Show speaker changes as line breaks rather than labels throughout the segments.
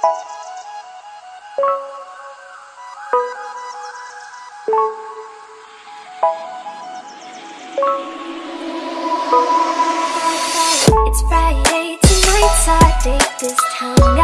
It's Friday, tonight's our date. This time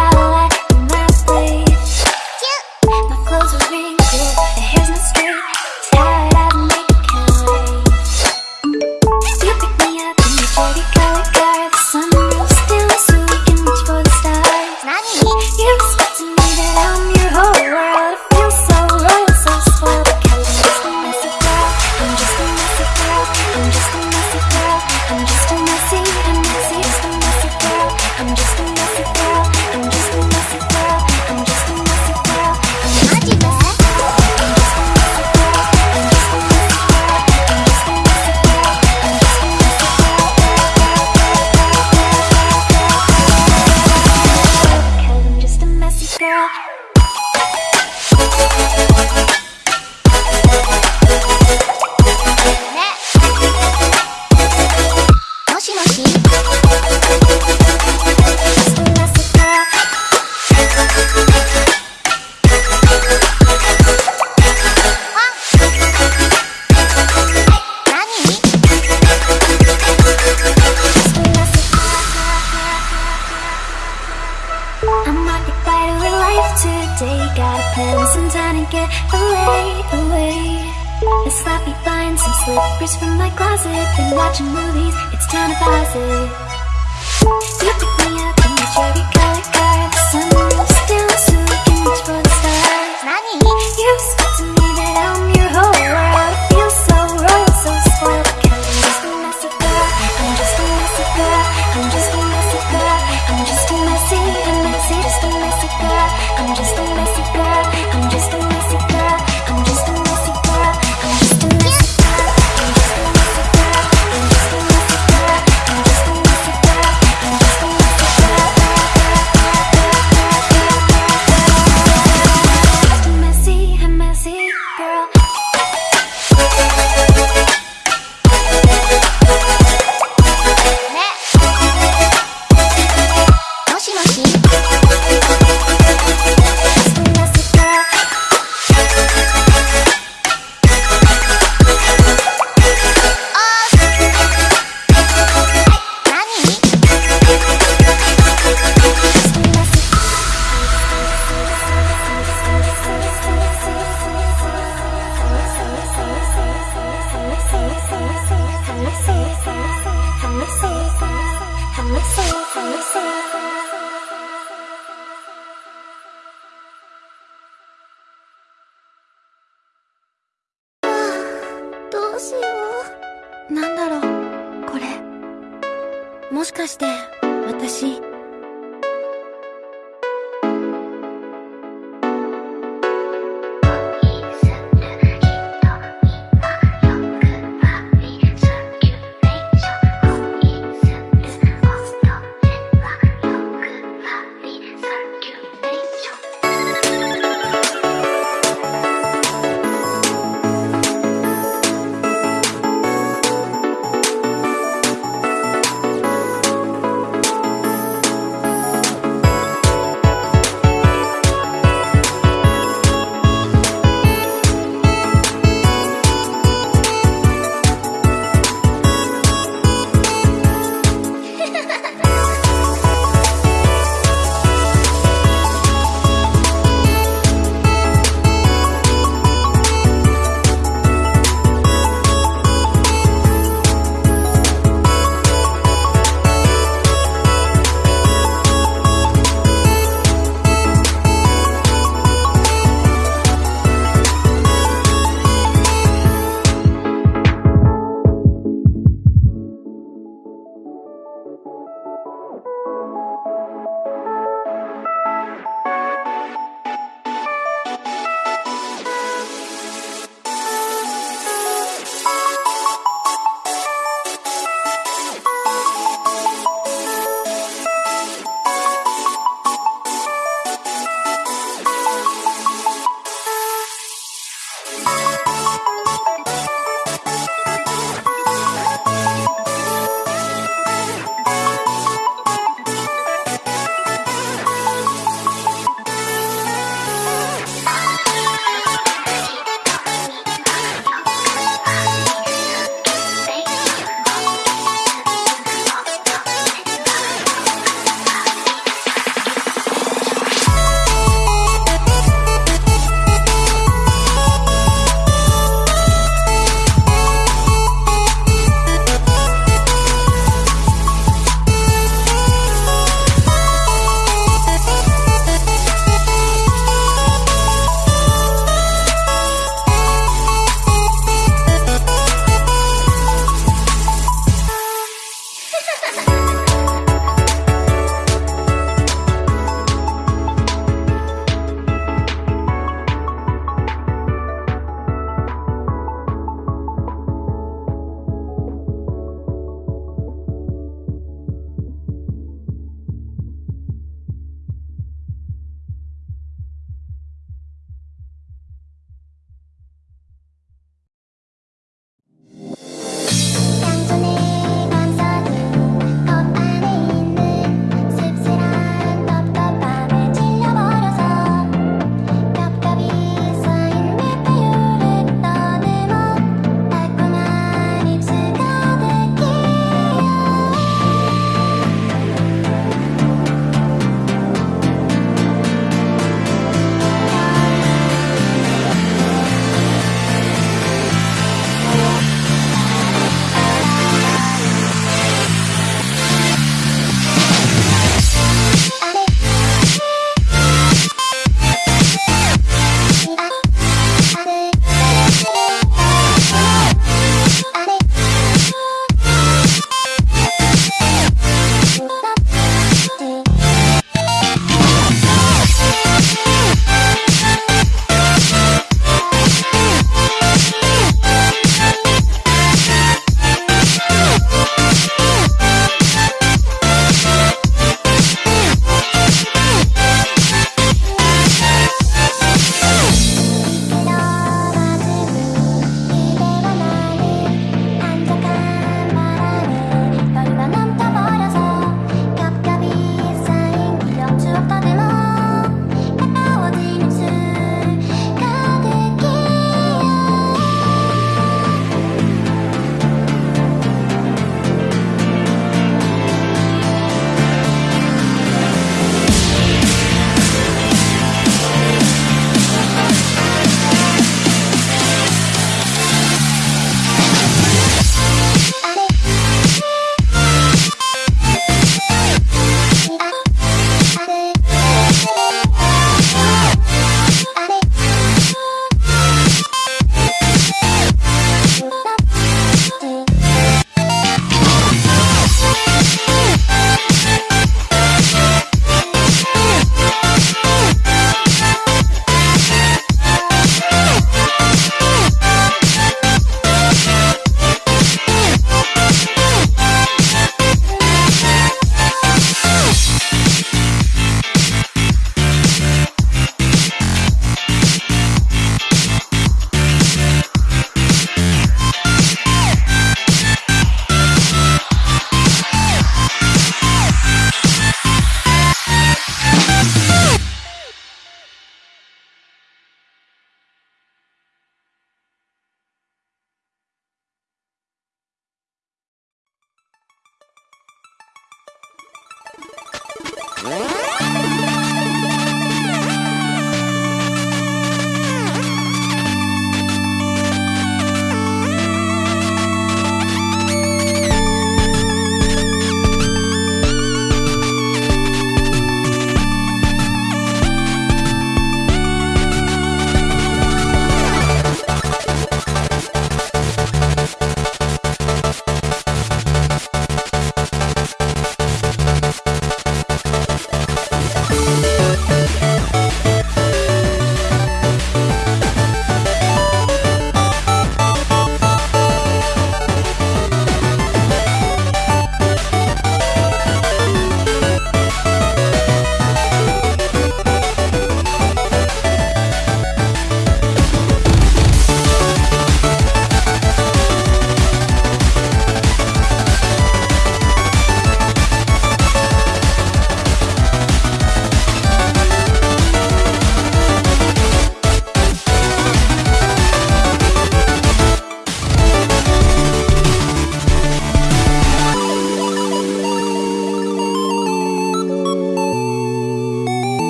かして。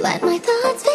Let my thoughts